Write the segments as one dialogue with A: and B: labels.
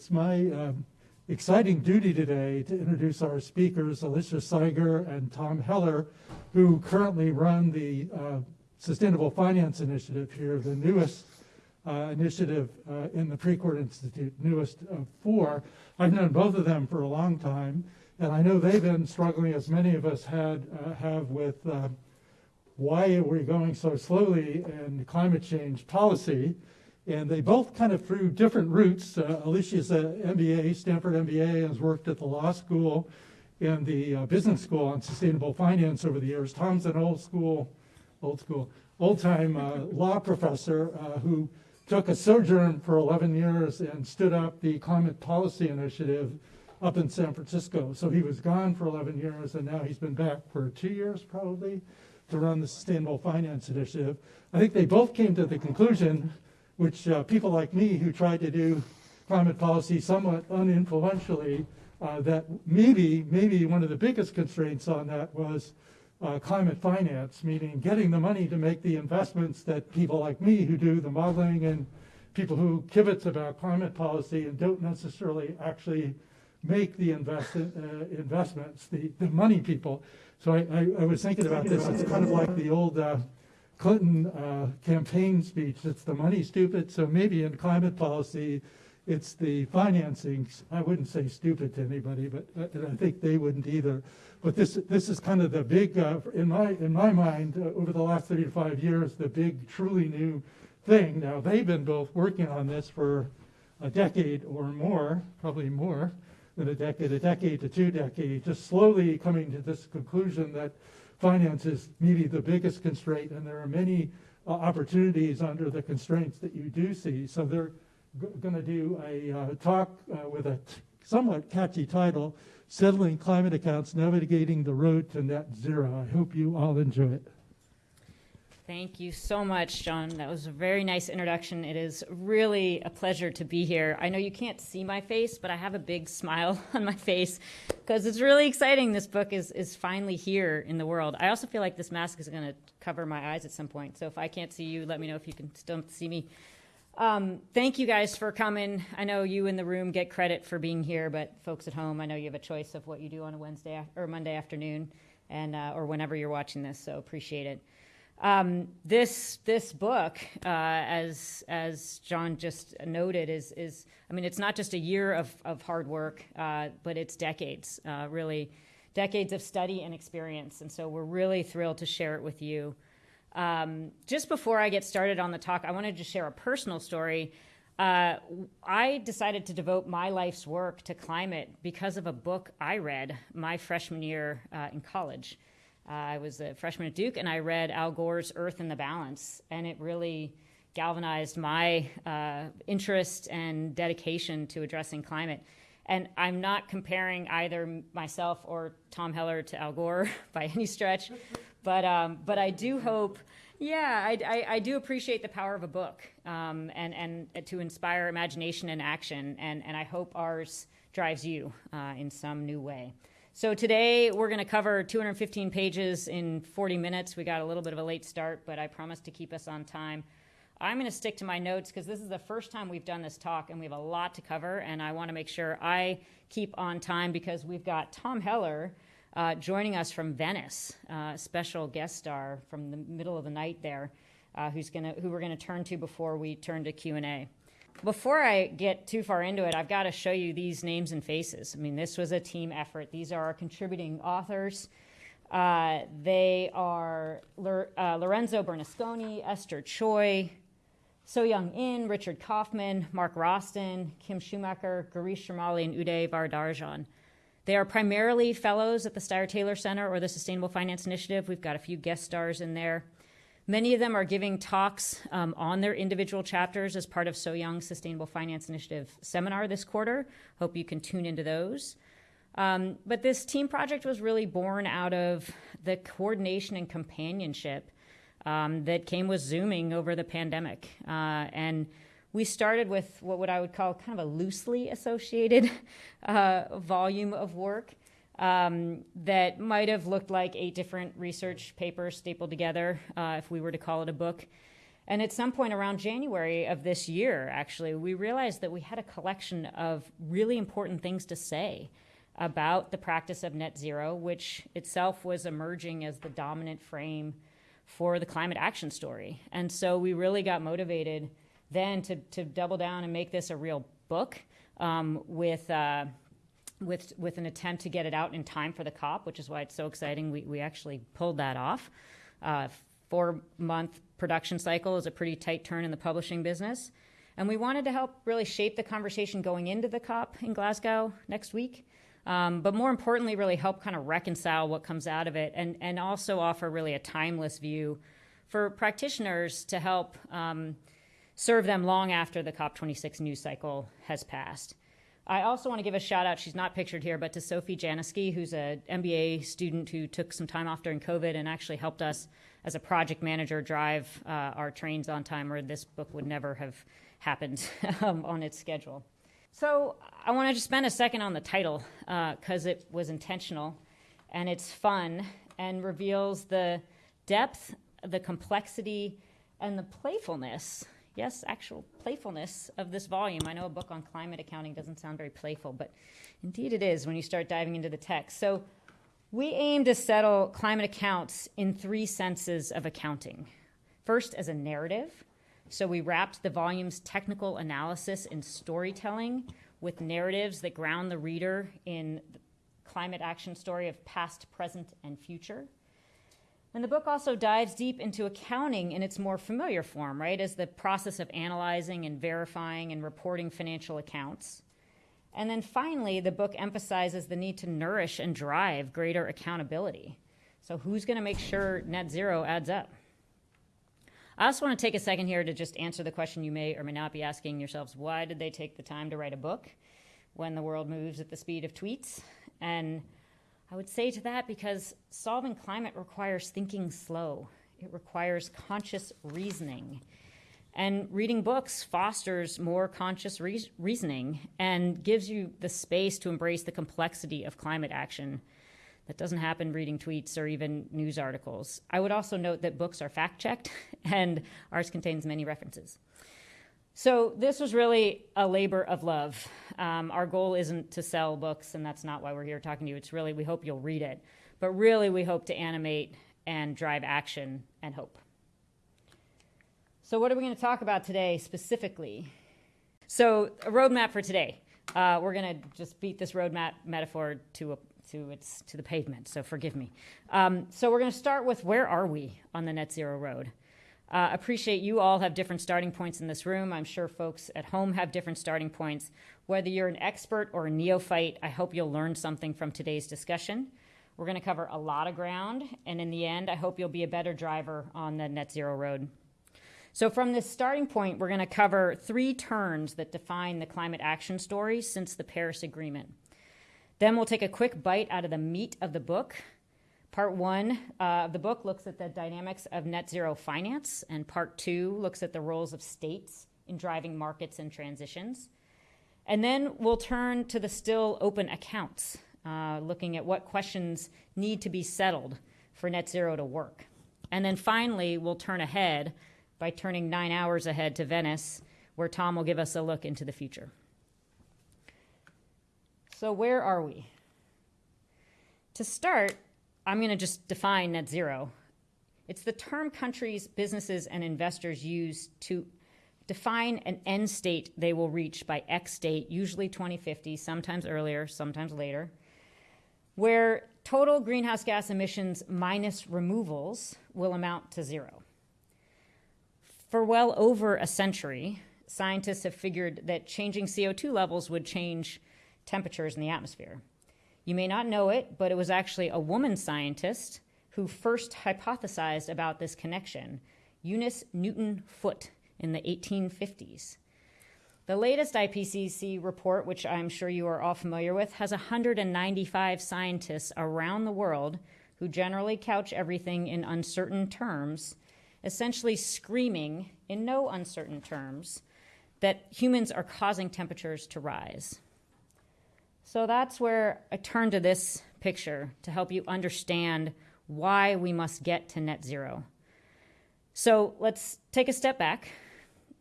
A: it's my um, exciting duty today to introduce our speakers, Alicia Seiger and Tom Heller, who currently run the uh, Sustainable Finance Initiative here, the newest uh, initiative uh, in the Precourt Institute, newest of four. I've known both of them for a long time, and I know they've been struggling, as many of us had uh, have, with uh, why are we going so slowly in climate change policy. And they both kind of through different routes. Uh, Alicia's an MBA, Stanford MBA, has worked at the law school and the uh, business school on sustainable finance over the years. Tom's an old school, old school, old time law professor who took a sojourn for 11 years and stood up the climate policy initiative up in San Francisco. So he was gone for 11 years, and now he's been back for two years probably to run the Sustainable Finance Initiative. I think they both came to the conclusion, which uh, people like me who tried to do climate policy somewhat uninfluentially, uh, that maybe, maybe one of the biggest constraints on that was uh, climate finance, meaning getting the money to make the investments that people like me who do the modeling and people who kibitz about climate policy and don't necessarily actually make the invest, uh, investments, the, the money people. So I, I, I, was thinking about this. It's kind of like the old uh, Clinton uh, campaign speech. It's the money stupid. So maybe in climate policy, it's the financing. I wouldn't say stupid to anybody, but uh, I think they wouldn't either. But this this is kind of the big, uh, in my in my mind, uh, over the last 35 years, the big, truly new thing. Now they've been both working on this for a decade or more, probably more than a decade, a decade to two decades, just slowly coming to this conclusion that finance is maybe the biggest constraint, and there are many uh, opportunities under the constraints that you do see. So they're going to do a uh, talk uh, with a somewhat catchy title Settling Climate Accounts, Navigating the Road to Net Zero. I hope you all enjoy it.
B: Thank you so much, John. That was a very nice introduction. It is really a pleasure to be here. I know you can't see my face, but I have a big smile on my face because it's really exciting. This book is, is finally here in the world. I also feel like this mask is going to cover my eyes at some point. So if I can't see you, let me know if you can still see me. Um, thank you guys for coming. I know you in the room get credit for being here, but folks at home, I know you have a choice of what you do on a Wednesday or Monday afternoon, and uh, or whenever you're watching this. So appreciate it. Um, this this book, uh, as as John just noted, is is I mean, it's not just a year of of hard work, uh, but it's decades, uh, really, decades of study and experience. And so we're really thrilled to share it with you. Um, just before I get started on the talk, I wanted to share a personal story. Uh, I decided to devote my life's work to climate because of a book I read my freshman year uh, in college. I was a freshman at Duke, and I read Al Gore's Earth in the Balance, and it really galvanized my uh, interest and dedication to addressing climate. And I'm not comparing either myself or Tom Heller to Al Gore by any stretch, but um, but I do hope, yeah, I, I, I, do appreciate the power of a book um, and and to inspire imagination and action, and and I hope ours drives you uh, in some new way. So today we're going to cover 215 pages in 40 minutes. We got a little bit of a late start, but I promise to keep us on time. I'm going to stick to my notes because this is the first time we've done this talk and we have a lot to cover, and I want to make sure I keep on time because we've got Tom Heller uh, joining us from Venice, uh, special guest star from the middle of the night there, uh, who's gonna, who we're going to turn to before we turn to Q&A. Before I get too far into it, I've got to show you these names and faces. I mean, this was a team effort. These are our contributing authors. Uh, they are uh, Lorenzo Bernasconi, Esther Choi, So-Young In, Richard Kaufman, Mark Roston, Kim Schumacher, Gireesh Shrimali, and Uday Varadarajan. They are primarily fellows at the Steyer Taylor Center or the Sustainable Finance Initiative. We've got a few guest stars in there. Many of them are giving talks um, on their individual chapters as part of So Young Sustainable Finance Initiative seminar this quarter. Hope you can tune into those. Um, but this team project was really born out of the coordination and companionship um, that came with Zooming over the pandemic. Uh, and we started with what, what I would call kind of a loosely associated uh, volume of work um, that might have looked like eight different research papers stapled together uh, if we were to call it a book. And at some point around January of this year, actually, we realized that we had a collection of really important things to say about the practice of net zero, which itself was emerging as the dominant frame for the climate action story. And so we really got motivated then to, to double down and make this a real book um, with, uh, with, with an attempt to get it out in time for the COP, which is why it's so exciting. We, we actually pulled that off. Uh, four month production cycle is a pretty tight turn in the publishing business. And we wanted to help really shape the conversation going into the COP in Glasgow next week. Um, but more importantly, really help kind of reconcile what comes out of it and, and also offer really a timeless view for practitioners to help um, serve them long after the COP26 news cycle has passed. I also want to give a shout out, she's not pictured here, but to Sophie Janisky, who's an MBA student who took some time off during COVID and actually helped us as a project manager drive uh, our trains on time, or this book would never have happened um, on its schedule. So I want to just spend a second on the title because uh, it was intentional and it's fun and reveals the depth, the complexity, and the playfulness yes, actual playfulness of this volume. I know a book on climate accounting doesn't sound very playful, but indeed it is when you start diving into the text. So we aim to settle climate accounts in three senses of accounting. First, as a narrative. So we wrapped the volume's technical analysis in storytelling with narratives that ground the reader in the climate action story of past, present, and future. And the book also dives deep into accounting in its more familiar form, right, as the process of analyzing and verifying and reporting financial accounts. And then finally, the book emphasizes the need to nourish and drive greater accountability. So, who's going to make sure net zero adds up? I also want to take a second here to just answer the question you may or may not be asking yourselves why did they take the time to write a book when the world moves at the speed of tweets? And I would say to that because solving climate requires thinking slow, it requires conscious reasoning. And reading books fosters more conscious re- reasoning and gives you the space to embrace the complexity of climate action that doesn't happen reading tweets or even news articles. I would also note that books are fact checked and ours contains many references. So this was really a labor of love. Um, our goal isn't to sell books, and that's not why we're here talking to you. It's really, we hope you'll read it. But really, we hope to animate and drive action and hope. So, what are we going to talk about today specifically? So, a roadmap for today. Uh, we're going to just beat this roadmap metaphor to a, to its to the pavement. So forgive me. Um, so we're going to start with where are we on the net zero road? Uh, appreciate you all have different starting points in this room. I'm sure folks at home have different starting points. Whether you're an expert or a neophyte, I hope you'll learn something from today's discussion. We're going to cover a lot of ground, and in the end, I hope you'll be a better driver on the net zero road. So, from this starting point, we're going to cover three turns that define the climate action story since the Paris Agreement. Then we'll take a quick bite out of the meat of the book Part one uh, of the book looks at the dynamics of net zero finance, and part two looks at the roles of states in driving markets and transitions. And then we'll turn to the still open accounts, uh, looking at what questions need to be settled for net zero to work. And then finally, we'll turn ahead by turning nine hours ahead to Venice, where Tom will give us a look into the future. So, where are we? To start, I'm going to just define net zero. It's the term countries, businesses, and investors use to define an end state they will reach by X date, usually 2050, sometimes earlier, sometimes later, where total greenhouse gas emissions minus removals will amount to zero. For well over a century, scientists have figured that changing CO2 levels would change temperatures in the atmosphere. You may not know it, but it was actually a woman scientist who first hypothesized about this connection, Eunice Newton Foote, in the 1850s. The latest IPCC report, which I'm sure you are all familiar with, has 195 scientists around the world who generally couch everything in uncertain terms, essentially screaming in no uncertain terms that humans are causing temperatures to rise. So that's where I turn to this picture to help you understand why we must get to net zero. So let's take a step back,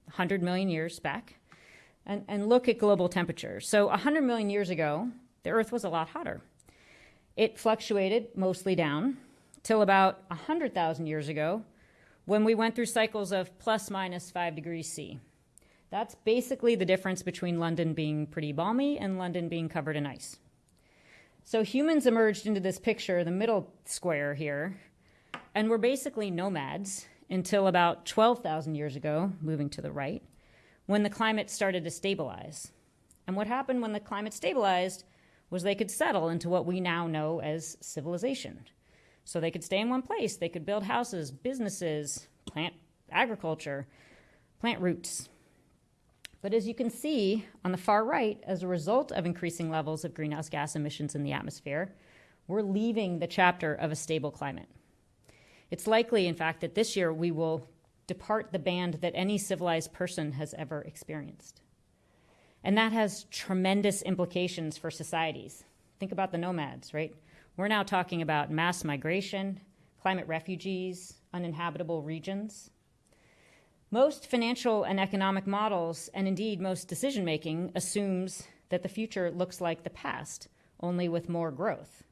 B: 100 million years back, and, and look at global temperature. So 100 million years ago, the Earth was a lot hotter. It fluctuated mostly down till about 100,000 years ago when we went through cycles of plus minus 5 degrees C. That's basically the difference between London being pretty balmy and London being covered in ice. So humans emerged into this picture, the middle square here, and were basically nomads until about 12,000 years ago, moving to the right, when the climate started to stabilize. And what happened when the climate stabilized was they could settle into what we now know as civilization. So they could stay in one place, they could build houses, businesses, plant agriculture, plant roots. But as you can see on the far right, as a result of increasing levels of greenhouse gas emissions in the atmosphere, we're leaving the chapter of a stable climate. It's likely, in fact, that this year we will depart the band that any civilized person has ever experienced. And that has tremendous implications for societies. Think about the nomads, right? We're now talking about mass migration, climate refugees, uninhabitable regions. Most financial and economic models, and indeed most decision making, assumes that the future looks like the past, only with more growth.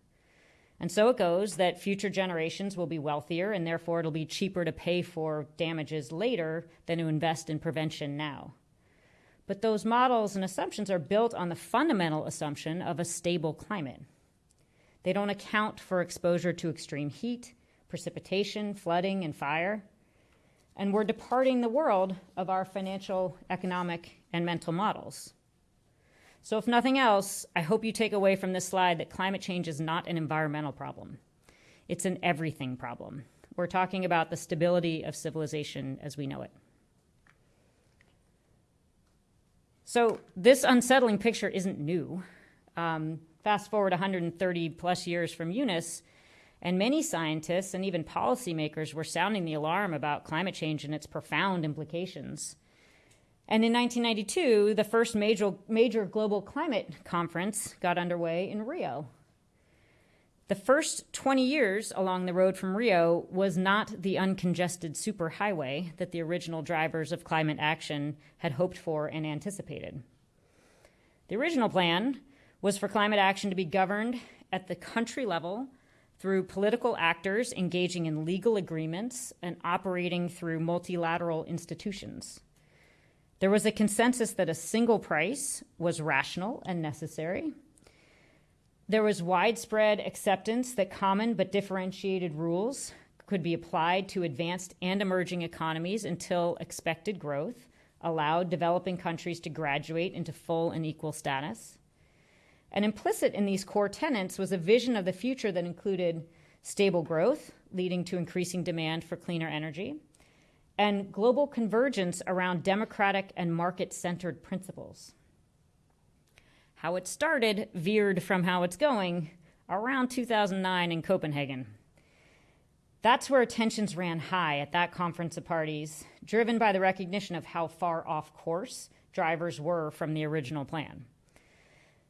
B: And so it goes that future generations will be wealthier, and therefore it'll be cheaper to pay for damages later than to invest in prevention now. But those models and assumptions are built on the fundamental assumption of a stable climate. They don't account for exposure to extreme heat, precipitation, flooding, and fire. And we're departing the world of our financial, economic, and mental models. So, if nothing else, I hope you take away from this slide that climate change is not an environmental problem. It's an everything problem. We're talking about the stability of civilization as we know it. So, this unsettling picture isn't new. Um, fast forward 130 plus years from Eunice, and many scientists and even policymakers were sounding the alarm about climate change and its profound implications. And in 1992, the first major, major global climate conference got underway in Rio. The first 20 years along the road from Rio was not the uncongested superhighway that the original drivers of climate action had hoped for and anticipated. The original plan was for climate action to be governed at the country level through political actors engaging in legal agreements and operating through multilateral institutions. There was a consensus that a single price was rational and necessary. There was widespread acceptance that common but differentiated rules could be applied to advanced and emerging economies until expected growth allowed developing countries to graduate into full and equal status. And implicit in these core tenets was a vision of the future that included stable growth, leading to increasing demand for cleaner energy, and global convergence around democratic and market centered principles. How it started veered from how it's going around 2009 in Copenhagen. That's where tensions ran high at that conference of parties, driven by the recognition of how far off course drivers were from the original plan.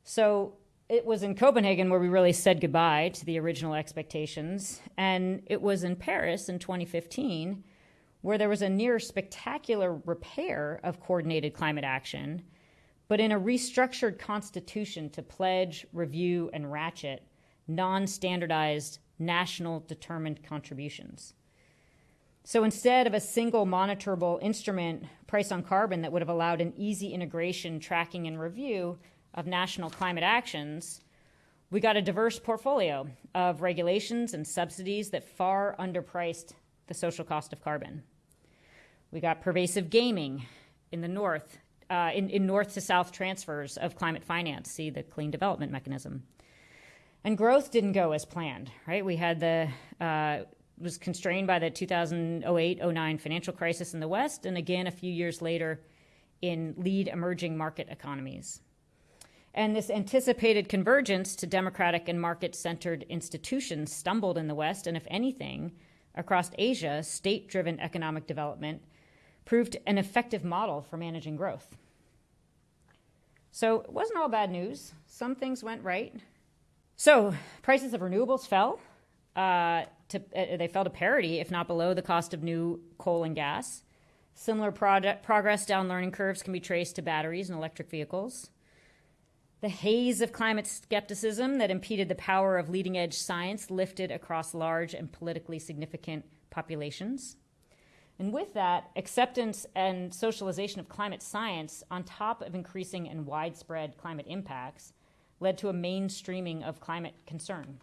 B: So it was in Copenhagen where we really said goodbye to the original expectations, and it was in Paris in 2015 where there was a near spectacular repair of coordinated climate action, but in a restructured constitution to pledge, review, and ratchet non standardized, national determined contributions. So instead of a single monitorable instrument, price on carbon, that would have allowed an easy integration, tracking, and review of national climate actions, we got a diverse portfolio of regulations and subsidies that far underpriced the social cost of carbon. We got pervasive gaming in the north, uh, in, in north to south transfers of climate finance, see the clean development mechanism. And growth didn't go as planned, right? We had the, uh, was constrained by the 2008 09 financial crisis in the West, and again a few years later in lead emerging market economies. And this anticipated convergence to democratic and market centered institutions stumbled in the West, and if anything, across Asia, state driven economic development proved an effective model for managing growth. So it wasn't all bad news. Some things went right. So prices of renewables fell. Uh, to uh, they fell to parity, if not below, the cost of new coal and gas. Similar project, progress down learning curves can be traced to batteries and electric vehicles. The haze of climate skepticism that impeded the power of leading edge science lifted across large and politically significant populations. And with that, acceptance and socialization of climate science, on top of increasing and widespread climate impacts, led to a mainstreaming of climate concern.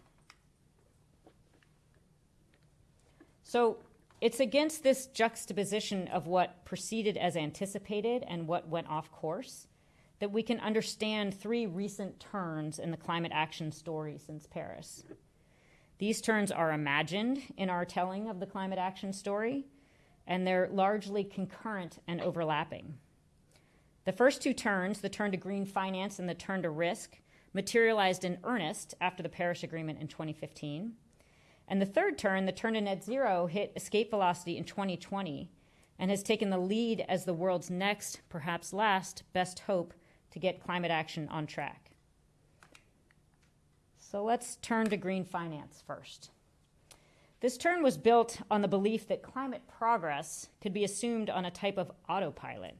B: So it's against this juxtaposition of what proceeded as anticipated and what went off course that we can understand three recent turns in the climate action story since Paris. These turns are imagined in our telling of the climate action story, and they're largely concurrent and overlapping. The first two turns, the turn to green finance and the turn to risk, materialized in earnest after the Paris Agreement in 2015. And the third turn, the turn to net zero, hit escape velocity in 2020 and has taken the lead as the world's next, perhaps last, best hope to get climate action on track. So let's turn to green finance first. This turn was built on the belief that climate progress could be assumed on a type of autopilot,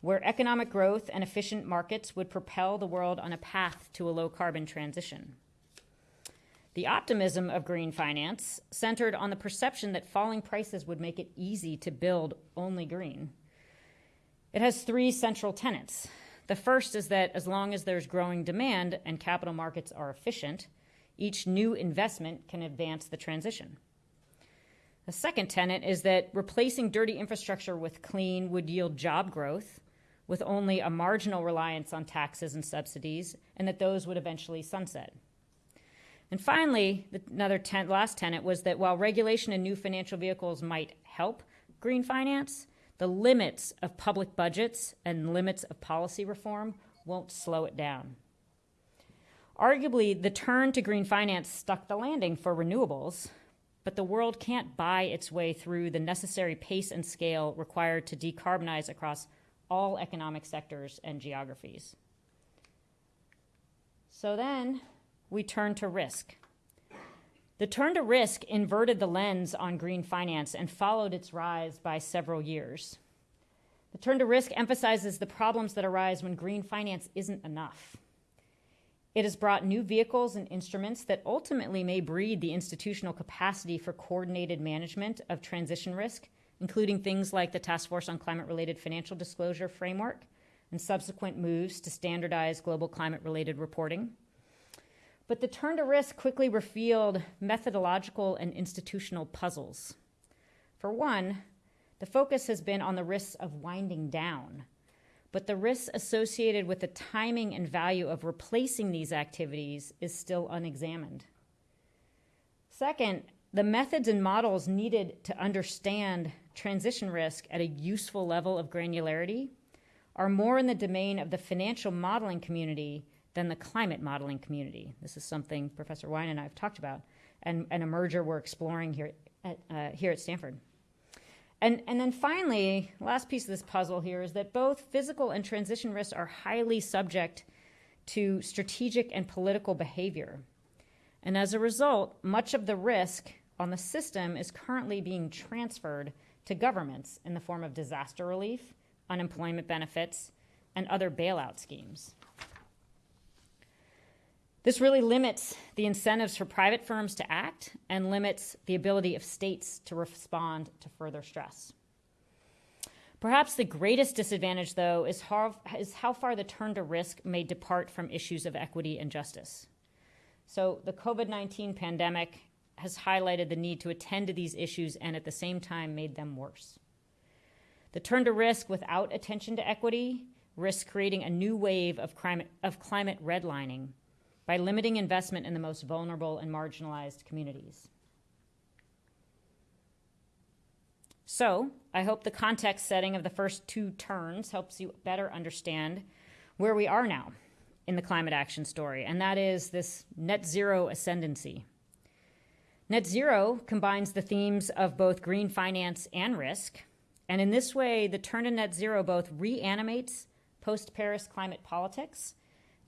B: where economic growth and efficient markets would propel the world on a path to a low carbon transition. The optimism of green finance centered on the perception that falling prices would make it easy to build only green. It has three central tenets. The first is that as long as there's growing demand and capital markets are efficient, each new investment can advance the transition. The second tenet is that replacing dirty infrastructure with clean would yield job growth with only a marginal reliance on taxes and subsidies, and that those would eventually sunset. And finally, another ten, last tenet was that while regulation and new financial vehicles might help green finance, the limits of public budgets and limits of policy reform won't slow it down. Arguably, the turn to green finance stuck the landing for renewables, but the world can't buy its way through the necessary pace and scale required to decarbonize across all economic sectors and geographies. So then we turn to risk. The turn to risk inverted the lens on green finance and followed its rise by several years. The turn to risk emphasizes the problems that arise when green finance isn't enough. It has brought new vehicles and instruments that ultimately may breed the institutional capacity for coordinated management of transition risk, including things like the Task Force on Climate Related Financial Disclosure Framework and subsequent moves to standardize global climate related reporting. But the turn to risk quickly revealed methodological and institutional puzzles. For one, the focus has been on the risks of winding down, but the risks associated with the timing and value of replacing these activities is still unexamined. Second, the methods and models needed to understand transition risk at a useful level of granularity are more in the domain of the financial modeling community than the climate modeling community. This is something Professor Weyant and I have talked about, and, and a merger we're exploring here at, uh, here at Stanford. And, and then finally, last piece of this puzzle here is that both physical and transition risks are highly subject to strategic and political behavior. And as a result, much of the risk on the system is currently being transferred to governments in the form of disaster relief, unemployment benefits, and other bailout schemes. This really limits the incentives for private firms to act and limits the ability of states to respond to further stress. Perhaps the greatest disadvantage, though, is how, is how far the turn to risk may depart from issues of equity and justice. So, the COVID 19 pandemic has highlighted the need to attend to these issues and at the same time made them worse. The turn to risk without attention to equity risks creating a new wave of climate, of climate redlining by limiting investment in the most vulnerable and marginalized communities. So, I hope the context setting of the first two turns helps you better understand where we are now in the climate action story, and that is this net zero ascendancy. Net zero combines the themes of both green finance and risk, and in this way, the turn to net zero both reanimates post Paris climate politics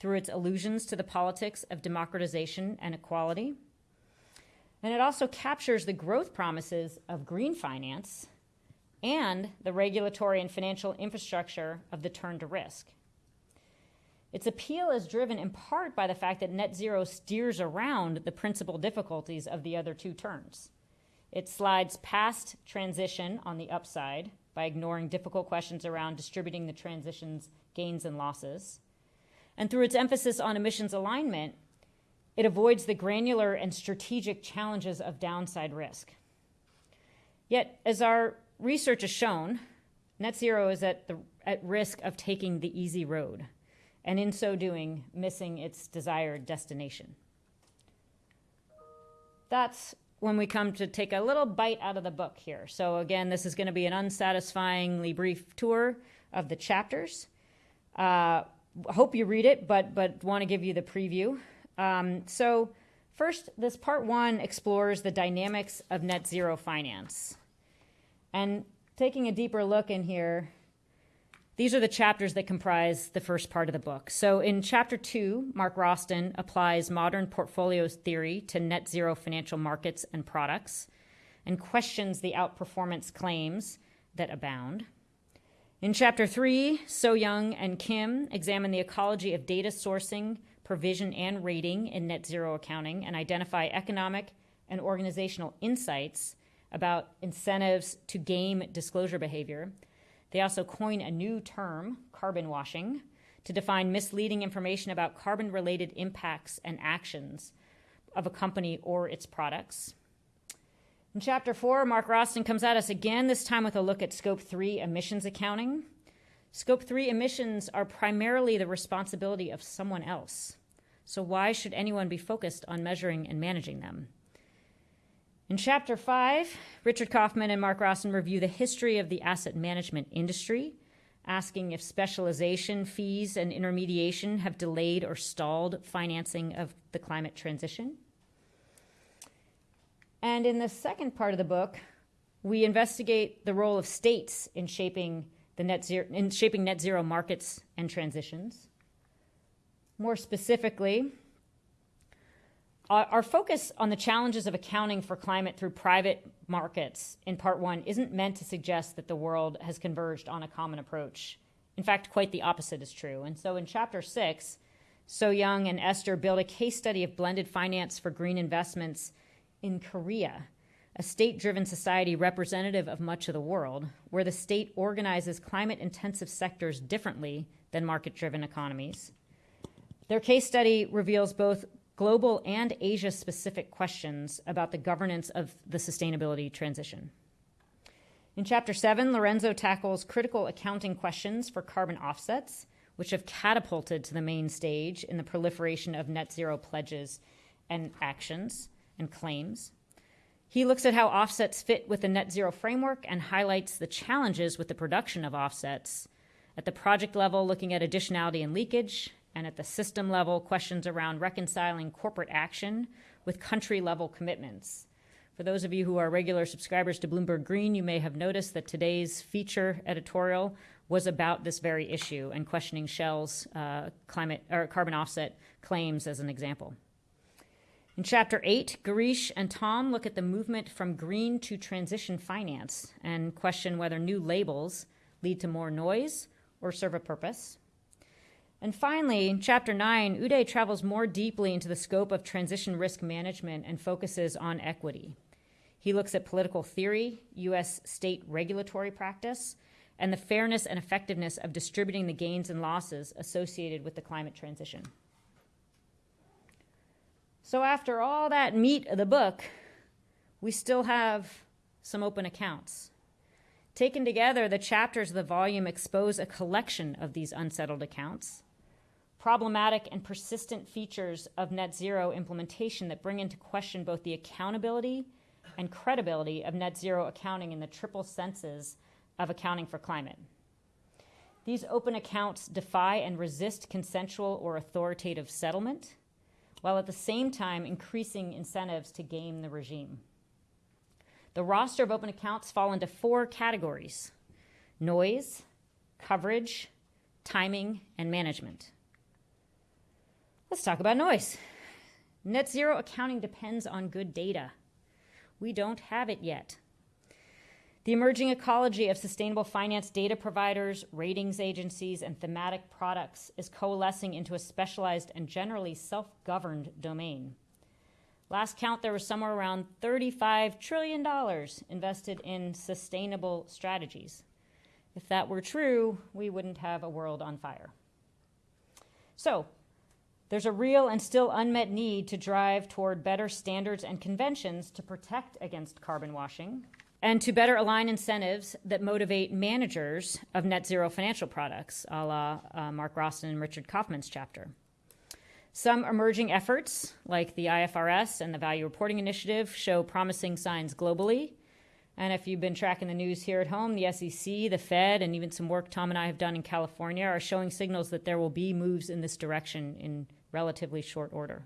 B: through its allusions to the politics of democratization and equality. And it also captures the growth promises of green finance and the regulatory and financial infrastructure of the turn to risk. Its appeal is driven in part by the fact that net zero steers around the principal difficulties of the other two turns. It slides past transition on the upside by ignoring difficult questions around distributing the transition's gains and losses. And through its emphasis on emissions alignment, it avoids the granular and strategic challenges of downside risk. Yet, as our research has shown, net zero is at, the, at risk of taking the easy road, and in so doing, missing its desired destination. That's when we come to take a little bite out of the book here. So, again, this is going to be an unsatisfyingly brief tour of the chapters. Uh, hope you read it, but, but want to give you the preview. Um, so, first, this part one explores the dynamics of net zero finance. And taking a deeper look in here, these are the chapters that comprise the first part of the book. So, in chapter two, Mark Roston applies modern portfolios theory to net zero financial markets and products and questions the outperformance claims that abound. In chapter three, So Young and Kim examine the ecology of data sourcing provision, and rating in net zero accounting and identify economic and organizational insights about incentives to game disclosure behavior. They also coin a new term, carbon washing, to define misleading information about carbon related impacts and actions of a company or its products. In chapter four, Mark Roston comes at us again, this time with a look at scope three emissions accounting. Scope 3 emissions are primarily the responsibility of someone else. So, why should anyone be focused on measuring and managing them? In Chapter 5, Richard Kaufman and Mark Roston review the history of the asset management industry, asking if specialization, fees, and intermediation have delayed or stalled financing of the climate transition. And in the second part of the book, we investigate the role of states in shaping the net zero, in shaping net zero markets and transitions. More specifically, our focus on the challenges of accounting for climate through private markets in part one isn't meant to suggest that the world has converged on a common approach. In fact, quite the opposite is true. And so in chapter six, So Young and Esther build a case study of blended finance for green investments in Korea a state driven society representative of much of the world, where the state organizes climate intensive sectors differently than market driven economies. Their case study reveals both global and Asia specific questions about the governance of the sustainability transition. In Chapter 7, Lorenzo tackles critical accounting questions for carbon offsets, which have catapulted to the main stage in the proliferation of net zero pledges and actions and claims. He looks at how offsets fit with the net zero framework and highlights the challenges with the production of offsets. At the project level, looking at additionality and leakage, and at the system level, questions around reconciling corporate action with country level commitments. For those of you who are regular subscribers to Bloomberg Green, you may have noticed that today's feature editorial was about this very issue and questioning Shell's uh, climate or carbon offset claims as an example. In chapter 8, Gireesh and Tom look at the movement from green to transition finance and question whether new labels lead to more noise or serve a purpose. And finally, in chapter 9, Uday travels more deeply into the scope of transition risk management and focuses on equity. He looks at political theory, U.S. state regulatory practice, and the fairness and effectiveness of distributing the gains and losses associated with the climate transition. So, after all that meat of the book, we still have some open accounts. Taken together, the chapters of the volume expose a collection of these unsettled accounts, problematic and persistent features of net zero implementation that bring into question both the accountability and credibility of net zero accounting in the triple senses of accounting for climate. These open accounts defy and resist consensual or authoritative settlement while at the same time increasing incentives to game the regime. The roster of open accounts fall into four categories noise, coverage, timing, and management. Let's talk about noise. Net zero accounting depends on good data, We don't have it yet. The emerging ecology of sustainable finance data providers, ratings agencies, and thematic products is coalescing into a specialized and generally self governed domain. Last count, there was somewhere around $35 trillion invested in sustainable strategies. If that were true, we wouldn't have a world on fire. So, there's a real and still unmet need to drive toward better standards and conventions to protect against carbon washing and to better align incentives that motivate managers of net zero financial products, a la uh, Mark Roston and Richard Kaufman's chapter. Some emerging efforts, like the IFRS and the Value Reporting Initiative, show promising signs globally. And if you've been tracking the news here at home, the SEC, the Fed, and even some work Tom and I have done in California are showing signals that there will be moves in this direction in relatively short order.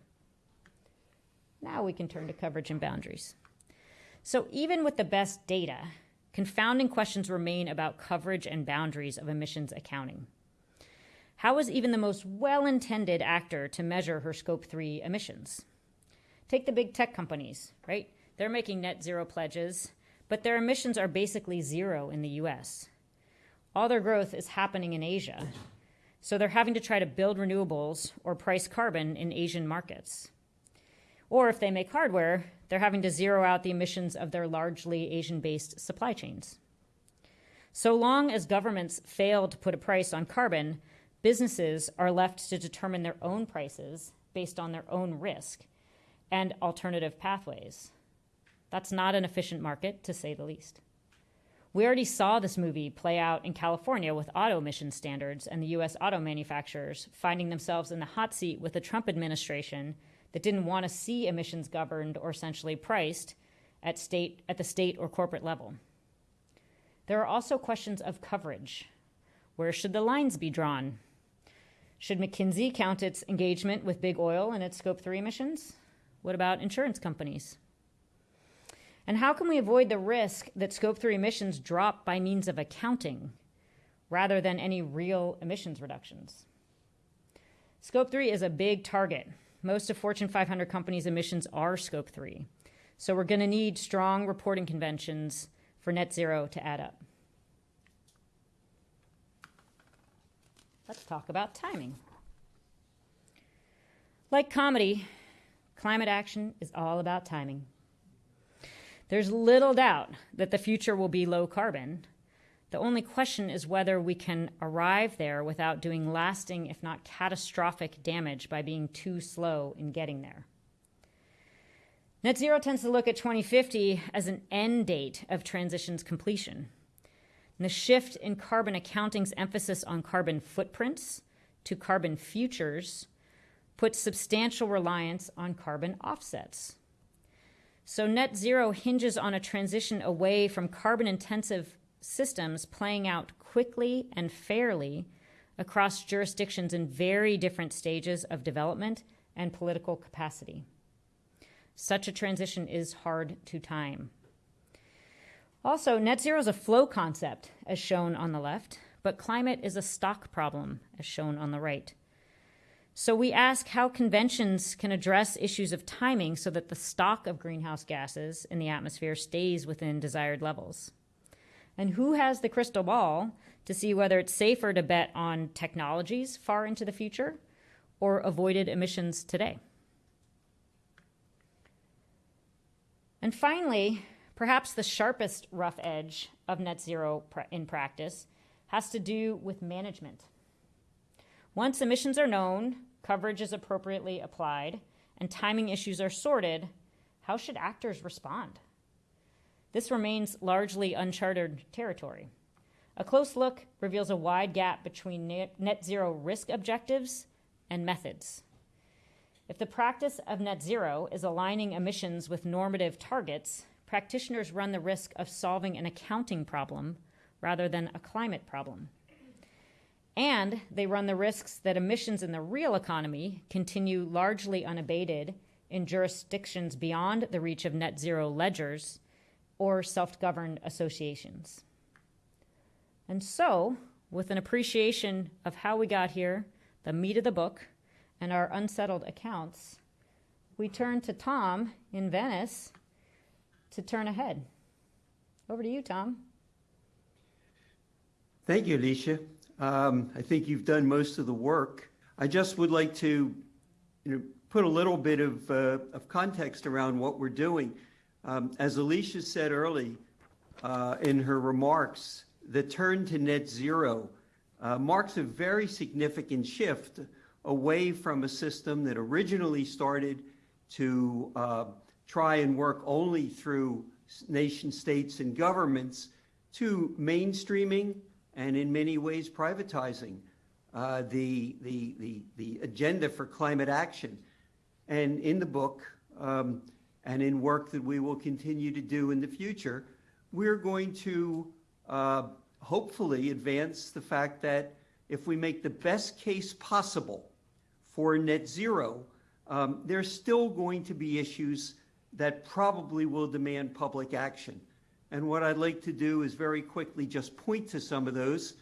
B: Now we can turn to coverage and boundaries. So, even with the best data, confounding questions remain about coverage and boundaries of emissions accounting. How is even the most well intended actor to measure her scope 3 emissions? Take the big tech companies, right? They're making net zero pledges, but their emissions are basically zero in the US. All their growth is happening in Asia, so they're having to try to build renewables or price carbon in Asian markets. Or if they make hardware, they're having to zero out the emissions of their largely Asian based supply chains. So long as governments fail to put a price on carbon, businesses are left to determine their own prices based on their own risk and alternative pathways. That's not an efficient market, to say the least. We already saw this movie play out in California with auto emission standards and the US auto manufacturers finding themselves in the hot seat with the Trump administration that didn't want to see emissions governed or essentially priced at state at the state or corporate level. There are also questions of coverage. Where should the lines be drawn? Should McKinsey count its engagement with big oil in its scope 3 emissions? What about insurance companies? And how can we avoid the risk that scope 3 emissions drop by means of accounting rather than any real emissions reductions? Scope 3 is a big target. Most of Fortune 500 companies' emissions are scope 3. So we're going to need strong reporting conventions for net zero to add up. Let's talk about timing. Like comedy, climate action is all about timing. There's little doubt that the future will be low carbon. The only question is whether we can arrive there without doing lasting, if not catastrophic, damage by being too slow in getting there. Net zero tends to look at 2050 as an end date of transition's completion. And the shift in carbon accounting's emphasis on carbon footprints to carbon futures puts substantial reliance on carbon offsets. So, net zero hinges on a transition away from carbon intensive systems playing out quickly and fairly across jurisdictions in very different stages of development and political capacity. Such a transition is hard to time. Also, net zero is a flow concept, as shown on the left, but climate is a stock problem, as shown on the right. So we ask how conventions can address issues of timing so that the stock of greenhouse gases in the atmosphere stays within desired levels. And who has the crystal ball to see whether it's safer to bet on technologies far into the future or avoided emissions today? And finally, perhaps the sharpest rough edge of net zero in practice has to do with management. Once emissions are known, coverage is appropriately applied, and timing issues are sorted, how should actors respond? This remains largely uncharted territory. A close look reveals a wide gap between net zero risk objectives and methods. If the practice of net zero is aligning emissions with normative targets, practitioners run the risk of solving an accounting problem rather than a climate problem. And they run the risks that emissions in the real economy continue largely unabated in jurisdictions beyond the reach of net zero ledgers or self governed associations. And so, with an appreciation of how we got here, the meat of the book, and our unsettled accounts, we turn to Tom in Venice to turn ahead. Over to you, Tom.
C: Thank you, Alicia. Um, I think you've done most of the work. I just would like to you know, put a little bit of, uh, of context around what we're doing. Um, as Alicia said early uh, in her remarks, the turn to net zero uh, marks a very significant shift away from a system that originally started to uh, try and work only through nation states and governments to mainstreaming and in many ways privatizing uh, the, the, the, the agenda for climate action. And in the book, um, and in work that we will continue to do in the future, we're going to uh, hopefully advance the fact that if we make the best case possible for net zero, um, there's still going to be issues that probably will demand public action. And what I'd like to do is very quickly just point to some of those.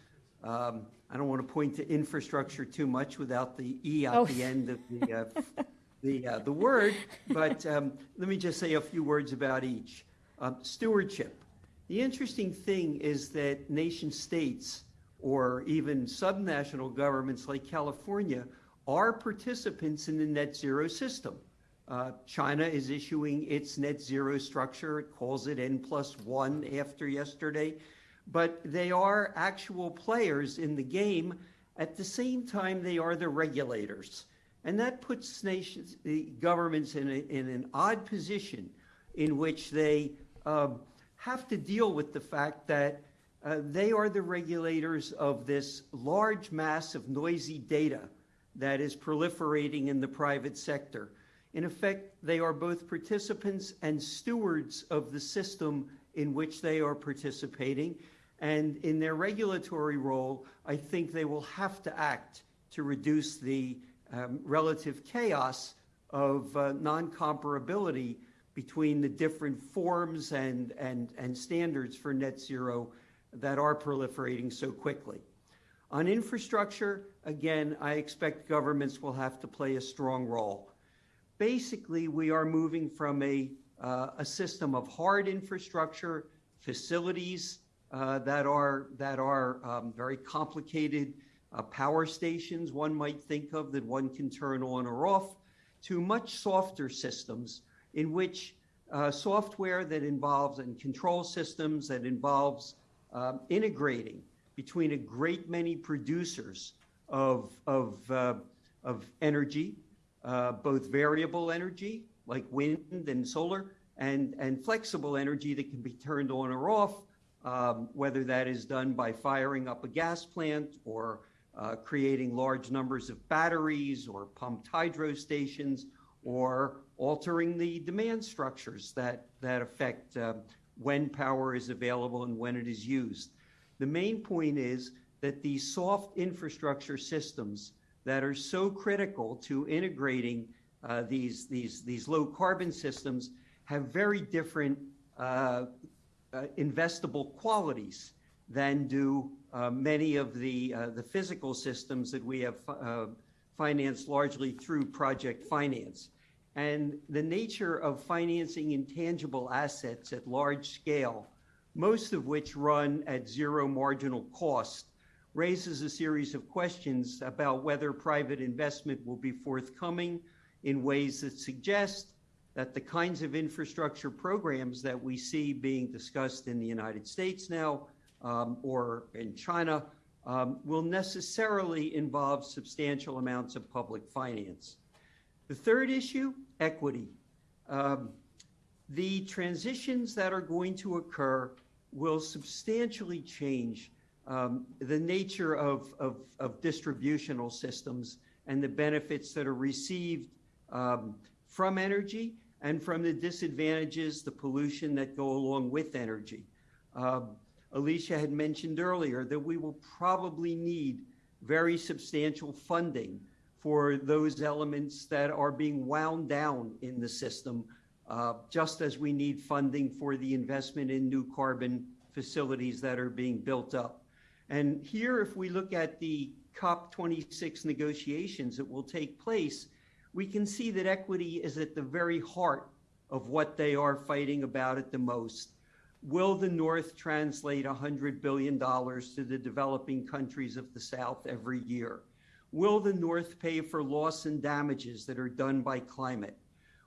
C: Um, I don't want to point to infrastructure too much without the E at
B: Oh.
C: the end of the, uh, the, uh, the word, but um, let me just say a few words about each. Um, stewardship. The interesting thing is that nation states or even subnational governments like California are participants in the net zero system. Uh, China is issuing its net zero structure. It calls it N plus one after yesterday. But they are actual players in the game. At the same time, they are the regulators. And that puts nations, the governments in, a, in an odd position in which they um, have to deal with the fact that uh, they are the regulators of this large mass of noisy data that is proliferating in the private sector. In effect, they are both participants and stewards of the system in which they are participating. And in their regulatory role, I think they will have to act to reduce the um, relative chaos of uh, non-comparability between the different forms and, and, and standards for net zero that are proliferating so quickly. On infrastructure, again, I expect governments will have to play a strong role. Basically, we are moving from a, uh, a system of hard infrastructure, facilities uh, that are, that are um, very complicated, uh, power stations one might think of that one can turn on or off, to much softer systems in which uh, software that involves and control systems that involves um, integrating between a great many producers of, of, uh, of energy, uh, both variable energy like wind and solar, and, and flexible energy that can be turned on or off, um, whether that is done by firing up a gas plant or uh, creating large numbers of batteries or pumped hydro stations or altering the demand structures that, that affect uh, when power is available and when it is used. The main point is that these soft infrastructure systems that are so critical to integrating uh, these, these, these low carbon systems have very different uh, uh, investable qualities than do uh, many of the, uh, the physical systems that we have uh, financed largely through project finance. And the nature of financing intangible assets at large scale, most of which run at zero marginal cost, raises a series of questions about whether private investment will be forthcoming in ways that suggest that the kinds of infrastructure programs that we see being discussed in the United States now um, or in China um, will necessarily involve substantial amounts of public finance. The third issue, equity. Um, the transitions that are going to occur will substantially change um, the nature of, of, of, distributional systems and the benefits that are received um, from energy and from the disadvantages, the pollution that go along with energy. Um, Alicia had mentioned earlier that we will probably need very substantial funding for those elements that are being wound down in the system, uh, just as we need funding for the investment in new carbon facilities that are being built up. And here, if we look at the COP26 negotiations that will take place, we can see that equity is at the very heart of what they are fighting about at the most. Will the North translate $100 billion to the developing countries of the South every year? Will the North pay for loss and damages that are done by climate?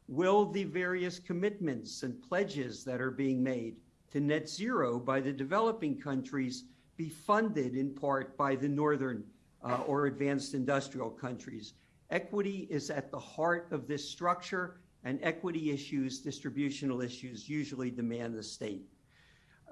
C: Will the various commitments and pledges that are being made to net zero by the developing countries be funded in part by the Northern uh, or advanced industrial countries? Equity is at the heart of this structure, and equity issues, distributional issues, usually demand the state.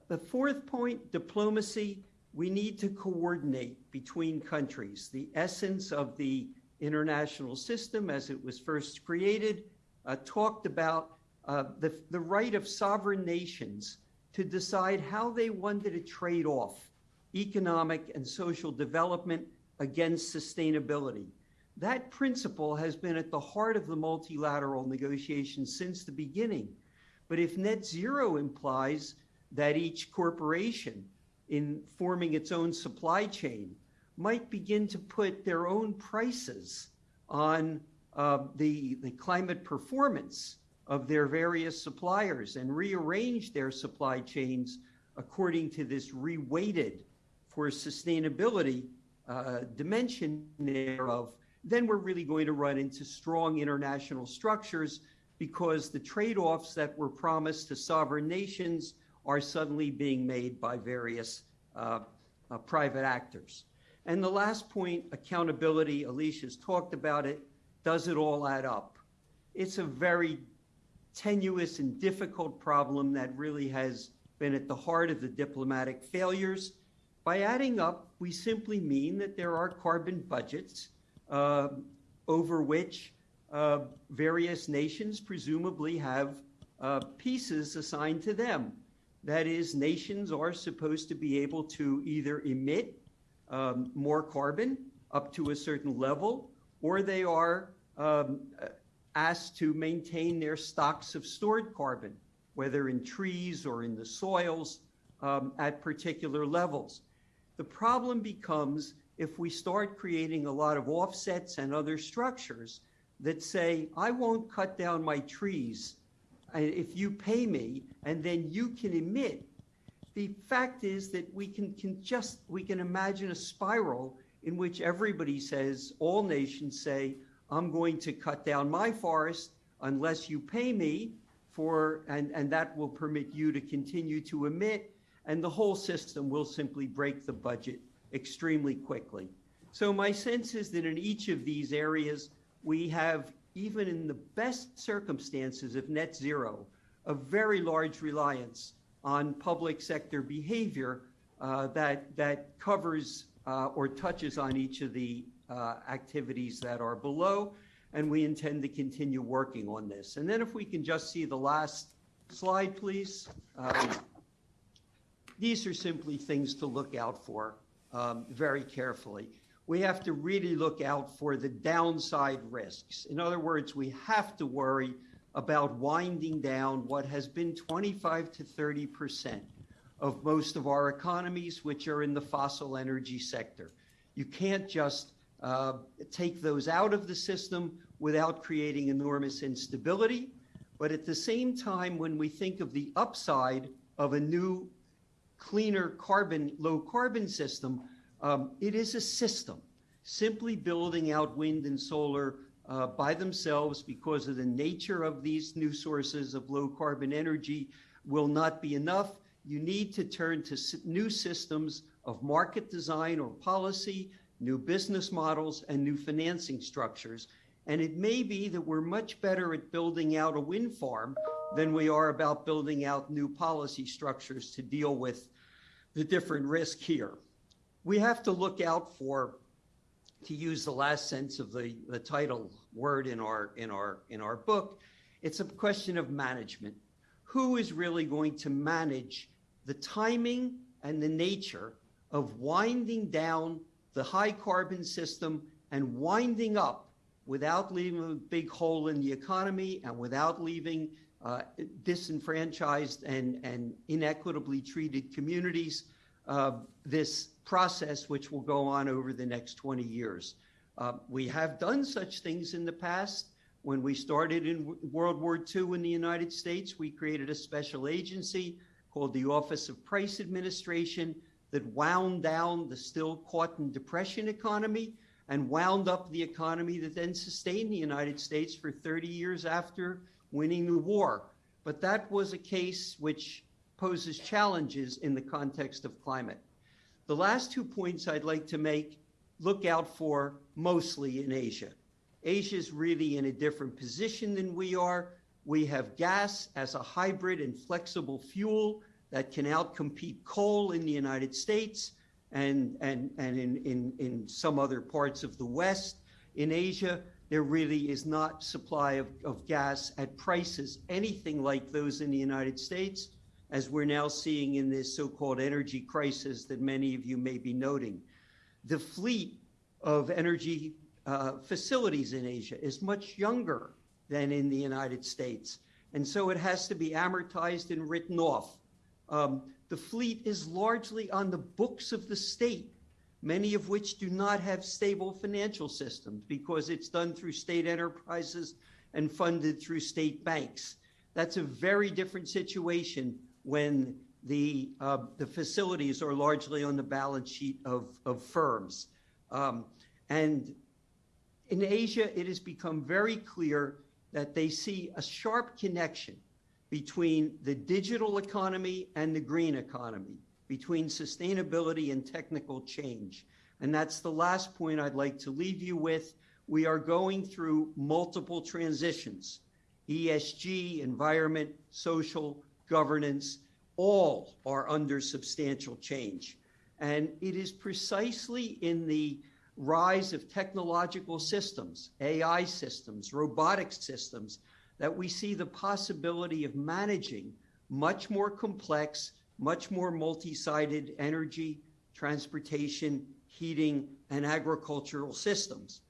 C: The fourth point, diplomacy, we need to coordinate between countries. The essence of the international system as it was first created uh, talked about uh, the, the right of sovereign nations to decide how they wanted to trade off economic and social development against sustainability. That principle has been at the heart of the multilateral negotiations since the beginning. But if net zero implies that each corporation in forming its own supply chain might begin to put their own prices on uh, the, the climate performance of their various suppliers and rearrange their supply chains according to this reweighted for sustainability uh, dimension thereof, then we're really going to run into strong international structures because the trade-offs that were promised to sovereign nations are suddenly being made by various uh, uh, private actors. And the last point, accountability, Alicia's talked about it, does it all add up? It's a very tenuous and difficult problem that really has been at the heart of the diplomatic failures. By adding up, we simply mean that there are carbon budgets uh, over which uh, various nations presumably have uh, pieces assigned to them. That is, nations are supposed to be able to either emit um, more carbon up to a certain level, or they are um, asked to maintain their stocks of stored carbon, whether in trees or in the soils um, at particular levels. The problem becomes if we start creating a lot of offsets and other structures that say, I won't cut down my trees uh, if you pay me, and then you can emit. The fact is that we can, can just, we can imagine a spiral in which everybody says, all nations say, I'm going to cut down my forest unless you pay me for, and, and that will permit you to continue to emit, and the whole system will simply break the budget extremely quickly. So my sense is that in each of these areas, we have, even in the best circumstances of net zero, a very large reliance on public sector behavior uh, that, that covers uh, or touches on each of the uh, activities that are below, and we intend to continue working on this. And then if we can just see the last slide, please. Um, these are simply things to look out for um, very carefully. We have to really look out for the downside risks. In other words, we have to worry about winding down what has been 25 to 30 percent of most of our economies, which are in the fossil energy sector. You can't just uh, take those out of the system without creating enormous instability. But at the same time, when we think of the upside of a new, cleaner carbon, low carbon system, um, it is a system. Simply building out wind and solar uh, by themselves because of the nature of these new sources of low carbon energy will not be enough. You need to turn to new systems of market design or policy new business models, and new financing structures. And it may be that we're much better at building out a wind farm than we are about building out new policy structures to deal with the different risk here. We have to look out for, to use the last sense of the, the title word in our, in, our, in our book, it's a question of management. Who is really going to manage the timing and the nature of winding down the high carbon system and winding up without leaving a big hole in the economy and without leaving uh, disenfranchised and, and inequitably treated communities, uh, this process which will go on over the next 20 years. Uh, we have done such things in the past. When we started in World War II in the United States, we created a special agency called the Office of Price Administration that wound down the still caught in depression economy and wound up the economy that then sustained the United States for 30 years after winning the war. But that was a case which poses challenges in the context of climate. The last two points I'd like to make look out for mostly in Asia. Asia is really in a different position than we are. We have gas as a hybrid and flexible fuel that can outcompete coal in the United States and, and, and in, in, in some other parts of the West. In Asia, there really is not supply of, of gas at prices anything like those in the United States, as we're now seeing in this so-called energy crisis that many of you may be noting. The fleet of energy uh, facilities in Asia is much younger than in the United States, and so it has to be amortized and written off. Um, the fleet is largely on the books of the state, many of which do not have stable financial systems because it's done through state enterprises and funded through state banks. That's a very different situation when the, uh, the facilities are largely on the balance sheet of, of firms. Um, and in Asia, it has become very clear that they see a sharp connection between the digital economy and the green economy, between sustainability and technical change. And that's the last point I'd like to leave you with. We are going through multiple transitions ESG, environment, social, governance, all are under substantial change. And it is precisely in the rise of technological systems, AI systems, robotics systems, that we see the possibility of managing much more complex, much more multi-sided energy, transportation, heating, and agricultural systems.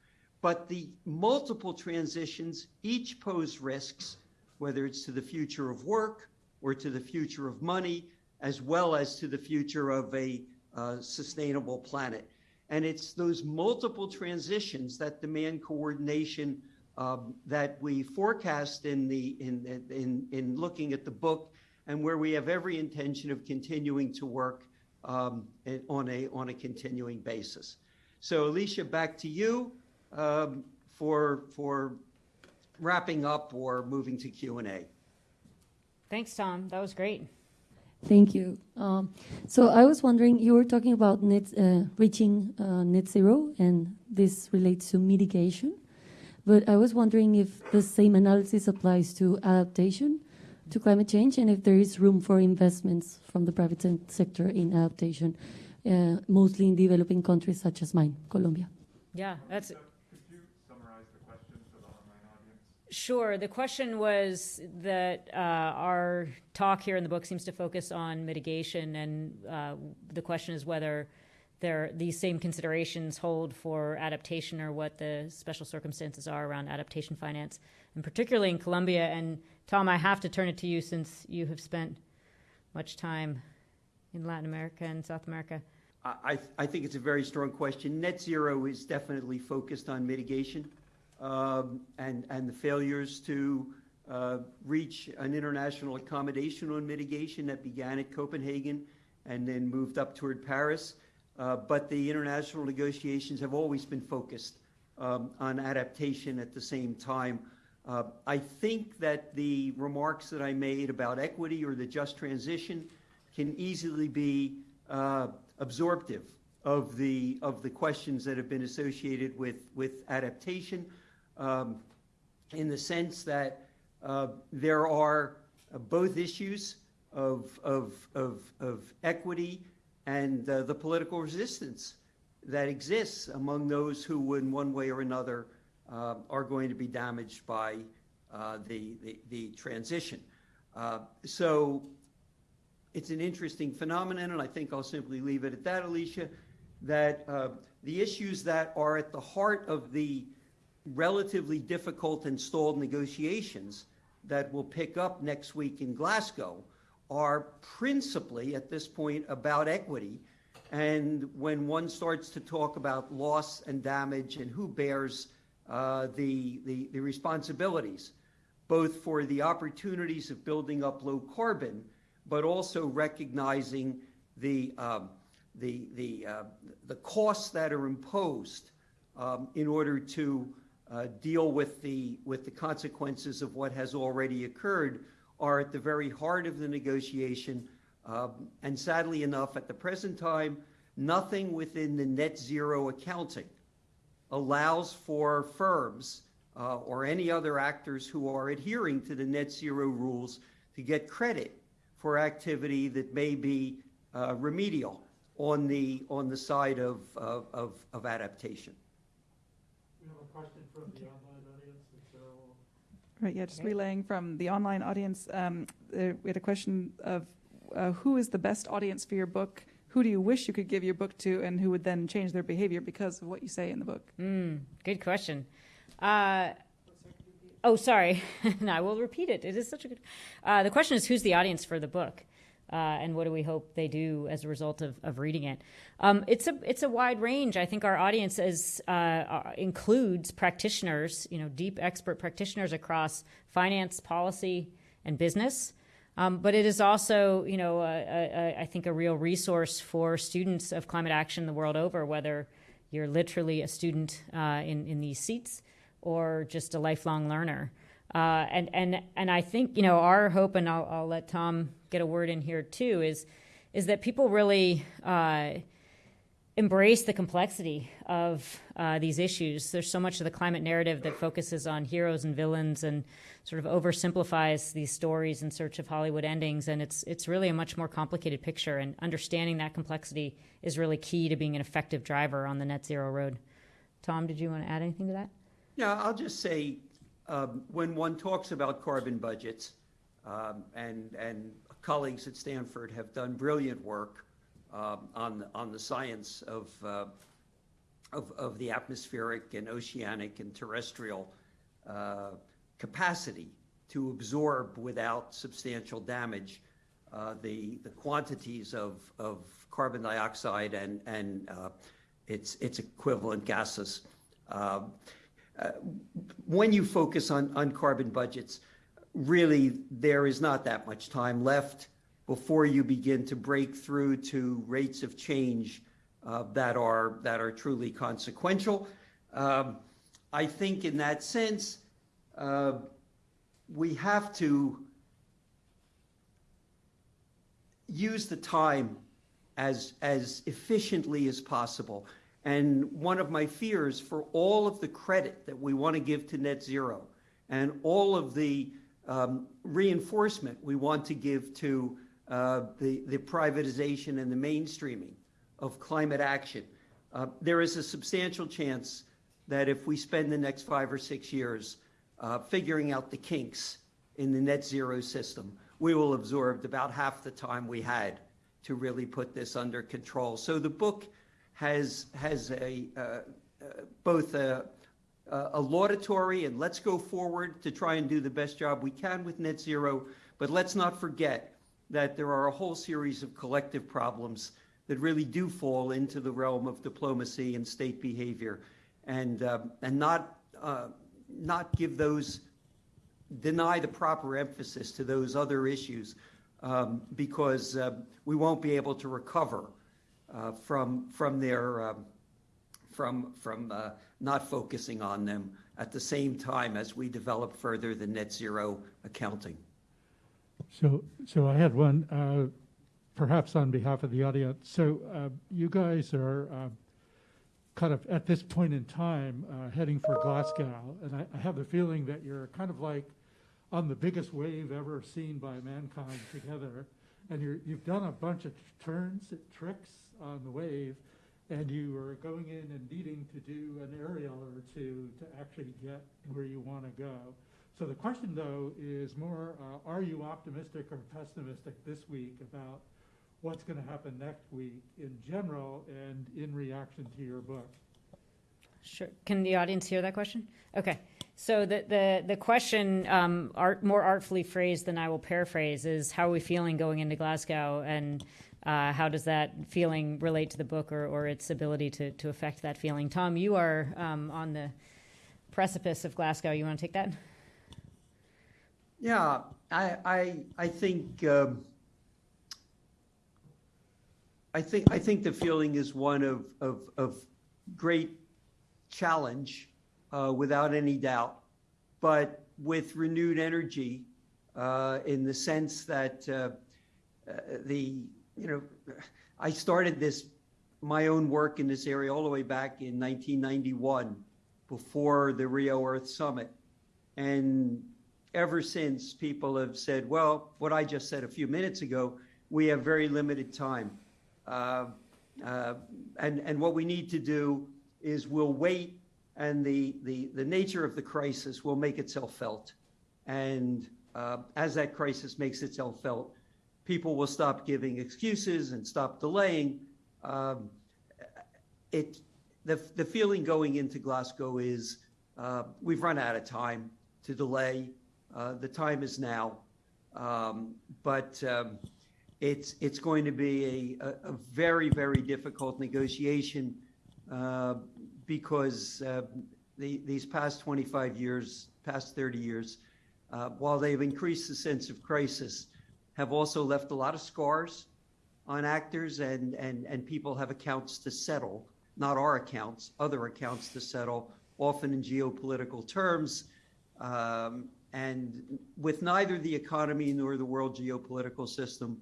C: But the multiple transitions each pose risks, whether it's to the future of work or to the future of money, as well as to the future of a uh, sustainable planet. And it's those multiple transitions that demand coordination um, that we forecast in, the, in, in, in looking at the book and where we have every intention of continuing to work um, on, a, on a continuing basis. So Alicia, back to you um, for, for wrapping up or moving to Q&A.
B: Thanks, Tom. That was great.
D: Thank you. Um, so I was wondering, you were talking about net, uh, reaching uh, net zero, and this relates to mitigation. But I was wondering if the same analysis applies to adaptation to climate change, and if there is room for investments from the private sector in adaptation, uh, mostly in developing countries such as mine, Colombia.
B: Yeah, that's
E: Could you summarize the question for the online audience?
B: Sure. The question was that uh, our talk here in the book seems to focus on mitigation, and uh, the question is whether there these same considerations hold for adaptation or what the special circumstances are around adaptation finance, and particularly in Colombia. And Tom, I have to turn it to you since you have spent much time in Latin America and South America.
C: I, I think it's a very strong question. Net zero is definitely focused on mitigation um, and, and the failures to uh, reach an international accommodation on mitigation that began at Copenhagen and then moved up toward Paris. Uh, but the international negotiations have always been focused um, on adaptation at the same time. Uh, I think that the remarks that I made about equity or the just transition can easily be uh, absorptive of the of the questions that have been associated with with adaptation, um, in the sense that uh, there are both issues of of of, of equity and uh, the political resistance that exists among those who, in one way or another, uh, are going to be damaged by uh, the, the, the, transition. Uh, so it's an interesting phenomenon, and I think I'll simply leave it at that, Alicia, that uh, the issues that are at the heart of the relatively difficult and stalled negotiations that will pick up next week in Glasgow are principally at this point about equity. And when one starts to talk about loss and damage and who bears uh, the, the, the responsibilities, both for the opportunities of building up low carbon, but also recognizing the, um, the, the, uh, the costs that are imposed um, in order to uh, deal with the, with the consequences of what has already occurred are at the very heart of the negotiation. Um, And sadly enough, at the present time, nothing within the net zero accounting allows for firms uh, or any other actors who are adhering to the net zero rules to get credit for activity that may be uh, remedial on the, on the side of, of, of of adaptation.
A: We have a question from the online audience, and Cheryl.
F: Right, yeah, just
B: Okay.
F: relaying from the online audience, um, uh, we had a question of uh, who is the best audience for your book? Who do you wish you could give your book to, and who would then change their behavior because of what you say in the book?
B: Mm, good question. Uh, oh, sorry. no, I will repeat it. It is such a good. Uh, the question is, who's the audience for the book, uh, and what do we hope they do as a result of, of reading it? Um, it's a it's a wide range. I think our audience is uh, uh, includes practitioners, you know, deep expert practitioners across finance, policy, and business. Um, but it is also, you know, a, a, I think a real resource for students of climate action the world over, whether you're literally a student uh, in, in these seats or just a lifelong learner. Uh, and, and, and I think, you know, our hope, and I'll, I'll let Tom get a word in here too, is, is that people really uh, embrace the complexity of uh, these issues. There's so much of the climate narrative that focuses on heroes and villains and sort of oversimplifies these stories in search of Hollywood endings. And it's it's really a much more complicated picture. And understanding that complexity is really key to being an effective driver on the net zero road. Tom, did you want to add anything to that?
C: Yeah, I'll just say, um, when one talks about carbon budgets, um, and, and colleagues at Stanford have done brilliant work um, on, the- on the science of, uh, of, of the atmospheric and oceanic and terrestrial uh, capacity to absorb without substantial damage uh, the, the quantities of, of carbon dioxide and, and uh, its, its equivalent gases. When you focus on, on carbon budgets, really, there is not that much time left before you begin to break through to rates of change uh, that are, that are truly consequential. Um, I think in that sense, uh, we have to use the time as, as efficiently as possible. And one of my fears for all of the credit that we want to give to net zero and all of the um, reinforcement we want to give to uh, the, the privatization and the mainstreaming of climate action, uh, there is a substantial chance that if we spend the next five or six years uh, figuring out the kinks in the net zero system, we will have absorbed about half the time we had to really put this under control. So the book has has a uh, uh, both a, a laudatory and let's go forward to try and do the best job we can with net zero, but let's not forget that there are a whole series of collective problems that really do fall into the realm of diplomacy and state behavior, and um, and not uh, not give those deny the proper emphasis to those other issues um, because uh, we won't be able to recover uh, from from their um, from from uh, not focusing on them at the same time as we develop further the net zero accounting.
A: So, so I had one, uh, perhaps on behalf of the audience. So uh, you guys are uh, kind of at this point in time uh, heading for Glasgow, and I, I have the feeling that you're kind of like on the biggest wave ever seen by mankind together, and you're, you've done a bunch of turns, and tricks on the wave, and you are going in and needing to do an aerial or two to actually get where you want to go. So the question, though, is more, uh, are you optimistic or pessimistic this week about what's going to happen next week in general and in reaction to your book?
B: Sure. Can the audience hear that question? Okay. So the the the question, um, art more artfully phrased than I will paraphrase, is how are we feeling going into Glasgow, and uh, how does that feeling relate to the book or, or its ability to to affect that feeling? Tom, you are um, on the precipice of Glasgow. You want to take that?
C: Yeah, I, I, I think, um, I think, I think the feeling is one of, of, of great challenge, uh, without any doubt, but with renewed energy, uh, in the sense that, uh, uh, the, you know, I started this, my own work in this area all the way back in 1991, before the Rio Earth Summit. And ever since, people have said, well, what I just said a few minutes ago, we have very limited time. Uh, uh, and, and what we need to do is we'll wait and the, the, the nature of the crisis will make itself felt. And uh, as that crisis makes itself felt, people will stop giving excuses and stop delaying. Um, it, the, the feeling going into Glasgow is uh, we've run out of time to delay. Uh, the time is now. Um, but um, it's, it's going to be a, a, very, very difficult negotiation uh, because uh, the, these past 25 years, past 30 years, uh, while they've increased the sense of crisis, have also left a lot of scars on actors and, and, and people have accounts to settle, not our accounts, other accounts to settle, often in geopolitical terms. Um, and with neither the economy nor the world geopolitical system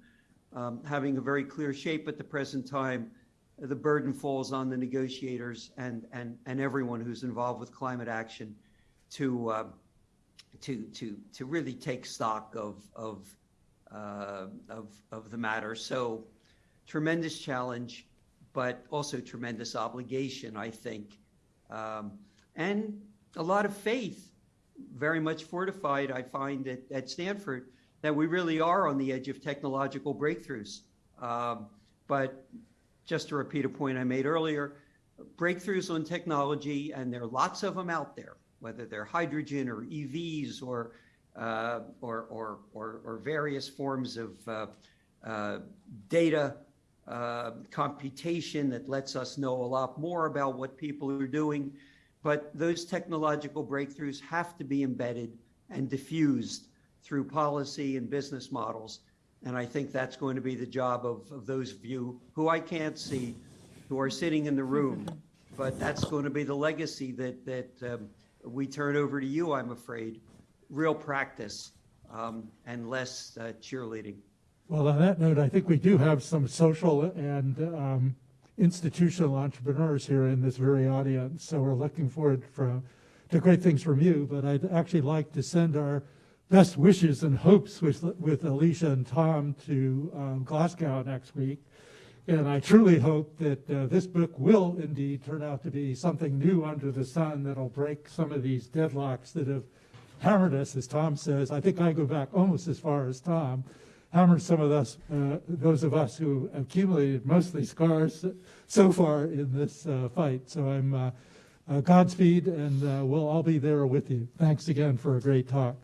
C: um, having a very clear shape at the present time, the burden falls on the negotiators and, and, and everyone who's involved with climate action to, uh, to, to, to really take stock of, of, uh, of, of the matter. So tremendous challenge, but also tremendous obligation, I think. Um, and a lot of faith, very much fortified, I find, at, at Stanford, that we really are on the edge of technological breakthroughs. Um, but just to repeat a point I made earlier, breakthroughs on technology, and there are lots of them out there, whether they're hydrogen or EVs or uh, or, or, or, or various forms of uh, uh, data uh, computation that lets us know a lot more about what people are doing. But those technological breakthroughs have to be embedded and diffused through policy and business models. And I think that's going to be the job of, of those of you who I can't see, who are sitting in the room. But that's going to be the legacy that, that um, we turn over to you, I'm afraid. Real practice um, and less uh, cheerleading.
A: Well, on that note, I think we do have some social and um, institutional entrepreneurs here in this very audience. So we're looking forward for, to great things from you. But I'd actually like to send our best wishes and hopes with, with Alicia and Tom to um, Glasgow next week. And I truly hope that uh, this book will indeed turn out to be something new under the sun that'll break some of these deadlocks that have hammered us, as Tom says. I think I go back almost as far as Tom, hammered some of us, uh, those of us who accumulated mostly scars so far in this uh, fight. So I'm uh, uh, Godspeed, and uh, we'll all be there with you. Thanks again for a great talk.